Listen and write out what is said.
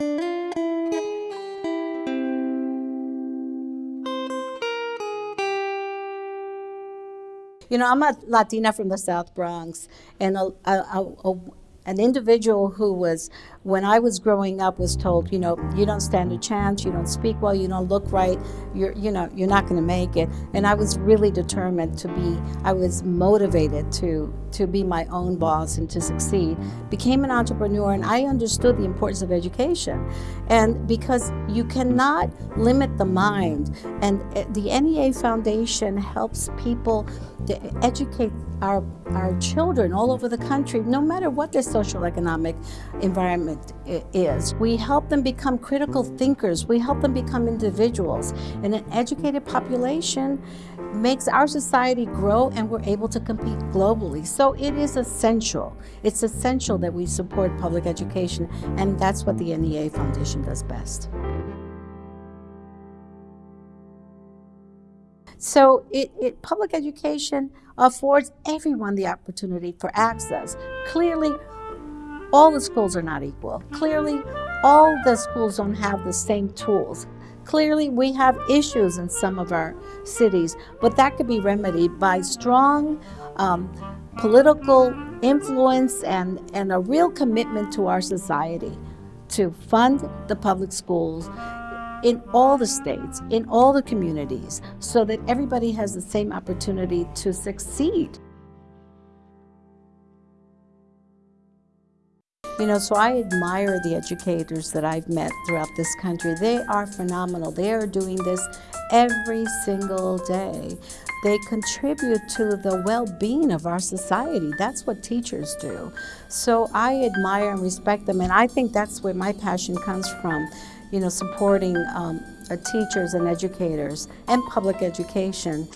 You know, I'm a Latina from the South Bronx, and a, a, a, an individual who was, when I was growing up, was told, you know, you don't stand a chance, you don't speak well, you don't look right, you're, you know, you're not going to make it. And I was really determined to be, I was motivated to, to be my own boss and to succeed. Became an entrepreneur, and I understood the importance of education. And because you cannot limit the mind, and eh, the NEA Foundation helps people to educate our, our children all over the country, no matter what their social economic environment is. We help them become critical thinkers. We help them become individuals. And an educated population makes our society grow and we're able to compete globally. So it is essential. It's essential that we support public education and that's what the NEA Foundation does best. So it, it, public education affords everyone the opportunity for access. Clearly, all the schools are not equal. Clearly, all the schools don't have the same tools. Clearly, we have issues in some of our cities, but that could be remedied by strong um, political influence and, and a real commitment to our society to fund the public schools in all the states, in all the communities, so that everybody has the same opportunity to succeed. You know, so I admire the educators that I've met throughout this country. They are phenomenal. They are doing this every single day. They contribute to the well-being of our society. That's what teachers do. So I admire and respect them, and I think that's where my passion comes from, you know, supporting um, teachers and educators and public education.